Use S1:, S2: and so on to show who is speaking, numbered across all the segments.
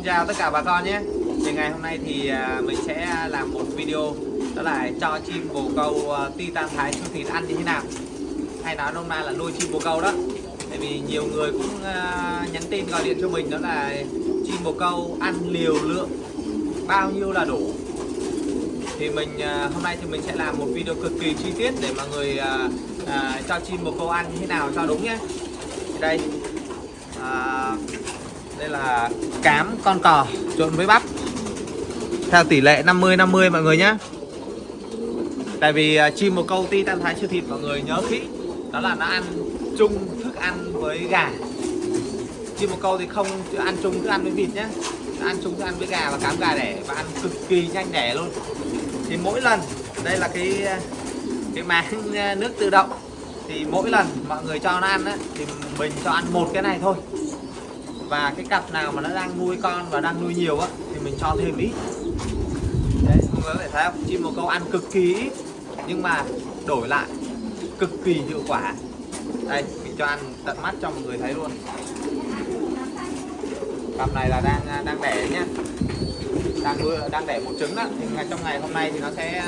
S1: Xin chào tất cả bà con nhé. Thì ngày hôm nay thì à, mình sẽ làm một video Đó là cho chim bồ câu à, Titan Thái siêu thịt ăn như thế nào. Hay nói nôm na là nuôi chim bồ câu đó. Tại vì nhiều người cũng à, nhắn tin gọi điện cho mình Đó là chim bồ câu ăn liều lượng bao nhiêu là đủ. Thì mình hôm nay thì mình sẽ làm một video cực kỳ chi tiết để mọi người à, à, cho chim bồ câu ăn như thế nào cho đúng nhé. Đây. À, đây là cám con cò trộn với bắp. Theo tỷ lệ 50 50 mọi người nhé tại vì à, chim một câu ti tan thái chưa thịt mọi người nhớ kỹ. Đó là nó ăn chung thức ăn với gà. Chim một câu thì không ăn chung thức ăn với vịt nhé nó ăn chung thức ăn với gà và cám gà đẻ và ăn cực kỳ nhanh đẻ luôn. Thì mỗi lần đây là cái à, cái máng à, nước tự động. Thì mỗi lần mọi người cho nó ăn á, thì mình cho ăn một cái này thôi và cái cặp nào mà nó đang nuôi con và đang nuôi nhiều á, thì mình cho thêm ít. Đấy, mọi người có thể thấy không? Chim bồ câu ăn cực kỳ ít, nhưng mà đổi lại, cực kỳ hiệu quả. Đây, mình cho ăn tận mắt cho mọi người thấy luôn. Cặp này là đang đang đẻ nhá. Đang nuôi, đang đẻ một trứng đó thì ngày, trong ngày hôm nay thì nó sẽ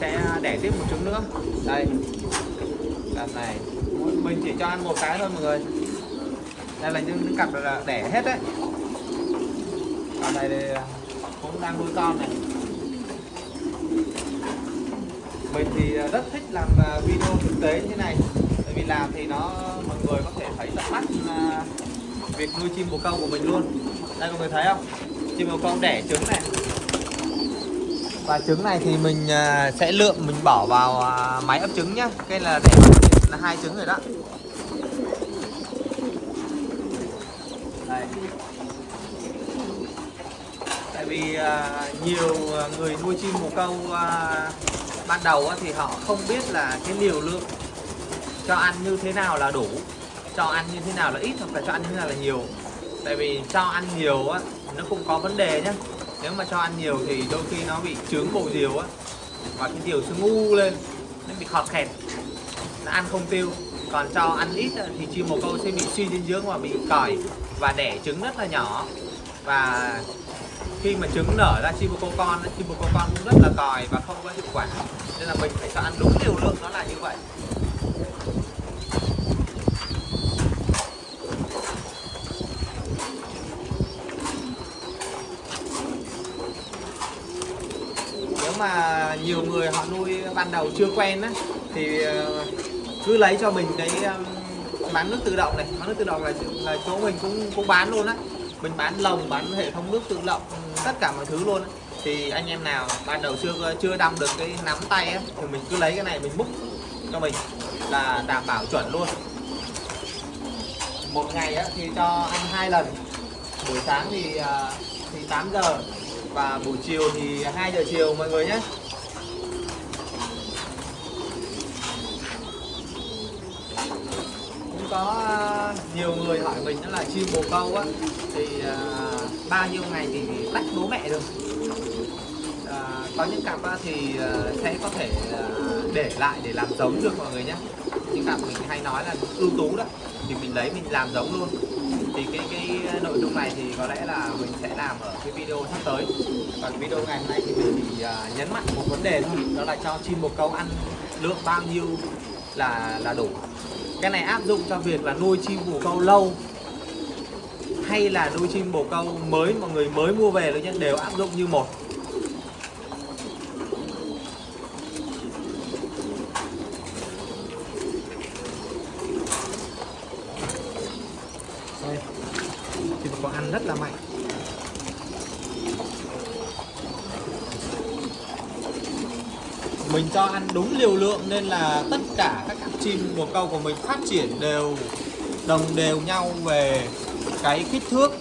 S1: sẽ đẻ tiếp một trứng nữa. Đây. Cặp này. Mình chỉ cho ăn một cái thôi mọi người đây là những, những cặp là đẻ hết đấy. Còn này thì à, cũng đang nuôi con này. Mình thì à, rất thích làm à, video thực tế như thế này. Tại vì làm thì nó mọi người có thể thấy tận mắt việc nuôi chim bồ câu của mình luôn. Đây mọi người thấy không? Chim bồ câu đẻ trứng này. Và trứng này thì mình sẽ lượm mình bỏ vào máy ấp trứng nhá. Cái là đẻ là hai trứng rồi đó Đây tại vì uh, nhiều người nuôi chim bồ câu uh, ban đầu uh, thì họ không biết là cái liều lượng cho ăn như thế nào là đủ cho ăn như thế nào là ít hoặc là cho ăn như thế nào là nhiều. Tại vì cho ăn nhiều á nó cũng có vấn đề nhé nếu mà cho ăn nhiều thì đôi khi nó bị trướng bộ diều á và cái diều sẽ ngu lên nó bị khọt khẹt nó ăn không tiêu. Còn cho ăn ít thì chim bồ câu sẽ bị suy dinh dưỡng và bị còi và đẻ trứng rất là nhỏ. Và khi mà trứng nở ra chim bồ câu con chim bồ câu con cũng rất là còi và không có hiệu quả. Nên là mình phải cho ăn đúng liều lượng nó là như vậy. Nếu mà nhiều người họ nuôi ban đầu chưa quen á, thì ờ, cứ lấy cho mình cái bán nước tự động này. Bán nước tự động là, là chỗ mình cũng cũng bán luôn á. Mình bán lồng bán hệ thống nước tự động ừ, tất cả mọi thứ luôn á. thì anh em nào ban đầu chưa chưa đâm được cái nắm tay á thì mình cứ lấy cái này mình múc cho mình là đảm bảo chuẩn luôn. Một ngày á, thì cho ăn hai lần. Buổi sáng thì à, thì 8 giờ và buổi chiều thì 2 giờ chiều mọi người nhé. Có ờ, nhiều người hỏi mình đó là chim bồ câu á. Thì à, bao nhiêu ngày thì tách bố mẹ được. À, có những cặp á, thì sẽ có thể để lại để làm giống được mọi người nhé những cặp mình hay nói là ưu tú đó thì mình lấy mình làm giống luôn. Thì cái cái nội dung này thì có lẽ là mình sẽ làm ở cái video sắp tới. Còn video ngày hôm nay thì mình chỉ uh, nhấn mạnh một vấn đề thôi đó là cho chim bồ câu ăn lượng bao nhiêu là là đủ cái này áp dụng cho việc là nuôi chim bồ câu lâu hay là nuôi chim bồ câu mới, mọi người mới mua về luôn nhé, đều áp dụng như một đây chim bồ câu ăn rất là mạnh mình cho ăn đúng liều lượng nên là tất cả các cặp chim bồ câu của mình phát triển đều đồng đều nhau về cái kích thước.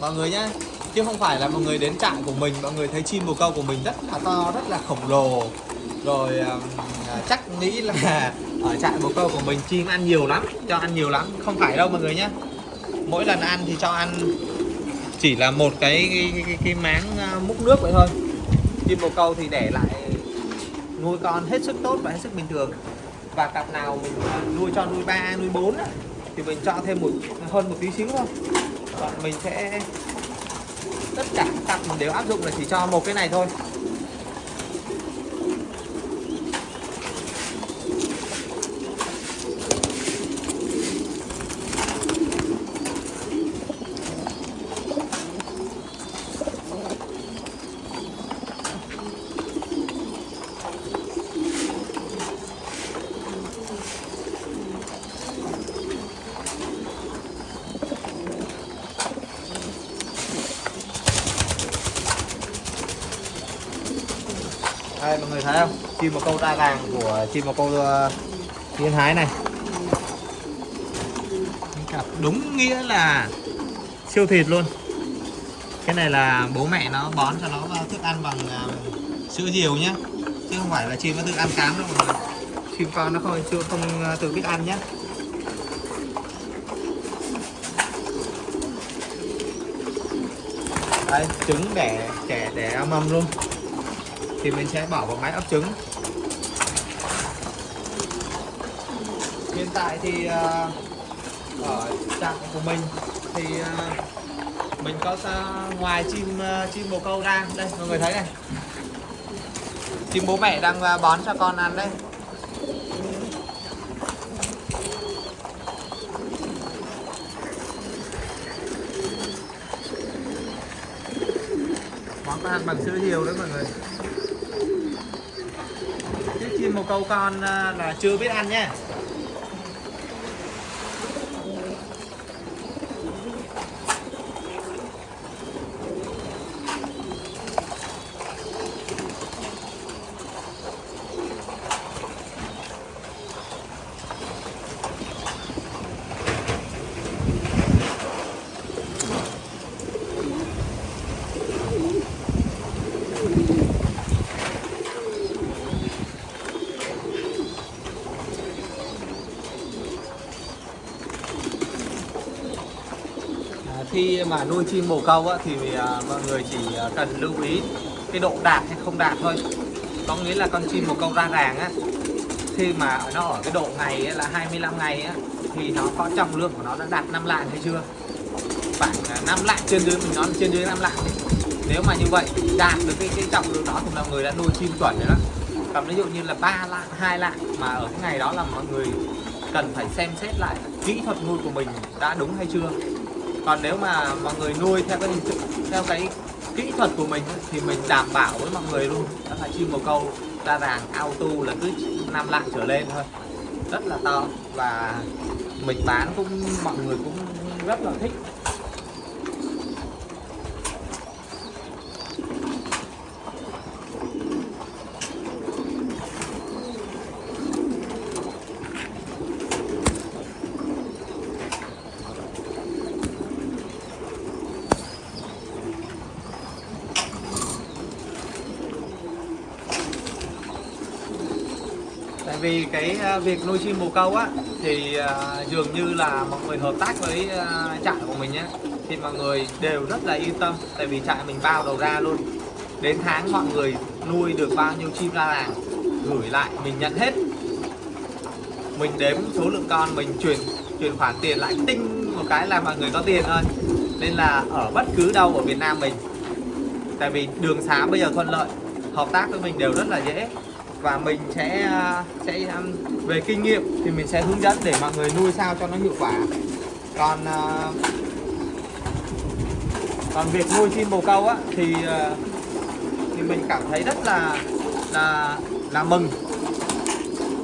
S1: Mọi người nhé chứ không phải là mọi người đến trại của mình mọi người thấy chim bồ câu của mình rất là to rất là khổng lồ. Rồi à, chắc nghĩ là ở trại bồ câu của mình chim ăn nhiều lắm cho ăn nhiều lắm không phải đâu mọi người nhé mỗi lần ăn thì cho ăn chỉ là một cái cái, cái, cái máng à, múc nước vậy thôi. Chim bồ câu thì để lại nuôi con hết sức tốt và hết sức bình thường. Và cặp nào mình à, nuôi cho nuôi ba, nuôi bốn thì mình cho thêm một, hơn một tí xíu thôi. Còn mình sẽ, tất cả các cặp mình đều áp dụng là chỉ cho một cái này thôi đây mọi người thấy không chim một câu ta vàng của chim một câu uh, thiên thái này. Cặp đúng nghĩa là siêu thịt luôn. Cái này là bố mẹ nó bón cho nó vào thức ăn bằng uh, sữa diều nhá. Chứ không phải là chim nó tự ăn cám đâu người. Chim con nó không chưa không uh, tự biết ăn nhé đây trứng đẻ trẻ đẻ mầm luôn thì mình sẽ bỏ vào máy ấp trứng. Hiện tại thì ờ, ở trạng của mình thì ờ, mình có ngoài chim ờ, chim bồ câu ra. Đây, mọi người thấy này. Chim bố mẹ đang bón cho con ăn đây. Món ăn bằng sữa nhiều đấy mọi người thêm một câu con à, là chưa biết ăn nhé khi mà nuôi chim bồ câu á, thì à, mọi người chỉ à, cần lưu ý cái độ đạt hay không đạt thôi. Có nghĩa là con chim bồ câu ra ràng á khi mà nó ở cái độ ngày á, là 25 ngày á, thì nó có trọng lượng của nó đã đạt 5 lạng hay chưa? Khoảng à, 5 lạng trên dưới mình nói trên dưới 5 lạng nếu mà như vậy đạt được cái, cái trọng lượng đó thì mọi người đã nuôi chim chuẩn rồi đó. Còn ví dụ như là 3 lạng 2 lạng mà ở cái ngày đó là mọi người cần phải xem xét lại kỹ thuật nuôi của mình đã đúng hay chưa? Còn nếu mà mọi người nuôi theo cái hình thức, theo cái kỹ thuật của mình thì mình đảm bảo với mọi người luôn. Đó là chim bồ câu ra ràng auto là cứ năm lạng trở lên thôi. Rất là to và mình bán cũng, mọi người cũng rất là thích. Tại vì cái à, việc nuôi chim bồ câu á, thì à, dường như là mọi người hợp tác với à, trại của mình nhé. Thì mọi người đều rất là yên tâm, tại vì trại mình bao đầu ra luôn. Đến tháng mọi người nuôi được bao nhiêu chim ra làng, gửi lại, mình nhận hết. Mình đếm số lượng con, mình chuyển chuyển khoản tiền lại tinh một cái là mọi người có tiền thôi. Nên là ở bất cứ đâu ở Việt Nam mình, tại vì đường xá bây giờ thuận lợi, hợp tác với mình đều rất là dễ và mình sẽ ờ, sẽ về kinh nghiệm thì mình sẽ hướng dẫn để mọi người nuôi sao cho nó hiệu quả. Còn ờ, còn việc nuôi chim bồ câu á, thì ờ, thì mình cảm thấy rất là là là mừng.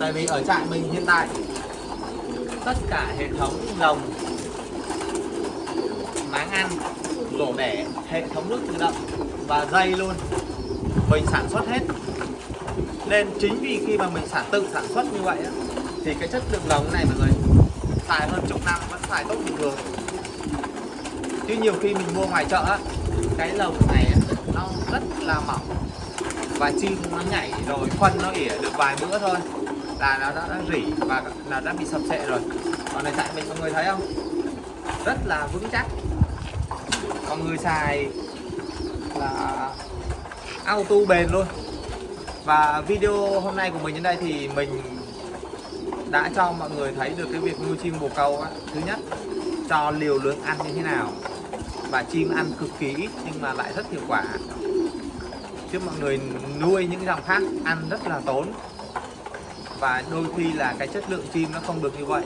S1: Tại vì ở trại mình hiện tại, tất cả hệ thống lồng, máng ăn, rổ đẻ hệ thống nước tự động và dây luôn. Mình sản xuất hết nên chính vì khi mà mình sản tự sản xuất như vậy á, thì cái chất lượng lồng này mọi người xài hơn chục năm vẫn xài tốt bình thường. Chứ nhiều khi mình mua ngoài chợ á, cái lồng này á, nó rất là mỏng và chim nó nhảy rồi phân nó ỉa được vài bữa thôi là nó đã, đã rỉ và là đã bị sập sệ rồi. Còn này tại mình mọi người thấy không? Rất là vững chắc. Mọi người xài là auto bền luôn và video hôm nay của mình đến đây thì mình đã cho mọi người thấy được cái việc nuôi chim bồ câu á. thứ nhất, cho liều lượng ăn như thế nào và chim ăn cực kỳ ít nhưng mà lại rất hiệu quả chứ mọi người nuôi những dòng khác ăn rất là tốn và đôi khi là cái chất lượng chim nó không được như vậy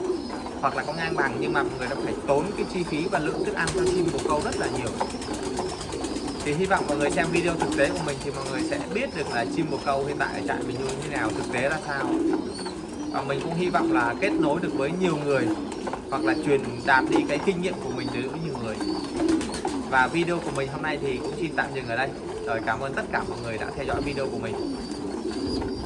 S1: hoặc là có ngang bằng nhưng mà mọi người đã phải tốn cái chi phí và lượng thức ăn cho chim bồ câu rất là nhiều thì hy vọng mọi người xem video thực tế của mình thì mọi người sẽ biết được là chim bồ câu hiện tại ở trại mình nuôi như thế nào, thực tế ra sao. Và mình cũng hy vọng là kết nối được với nhiều người hoặc là truyền đạt đi cái kinh nghiệm của mình đến với nhiều người. Và video của mình hôm nay thì cũng xin tạm dừng ở đây. Rồi cảm ơn tất cả mọi người đã theo dõi video của mình.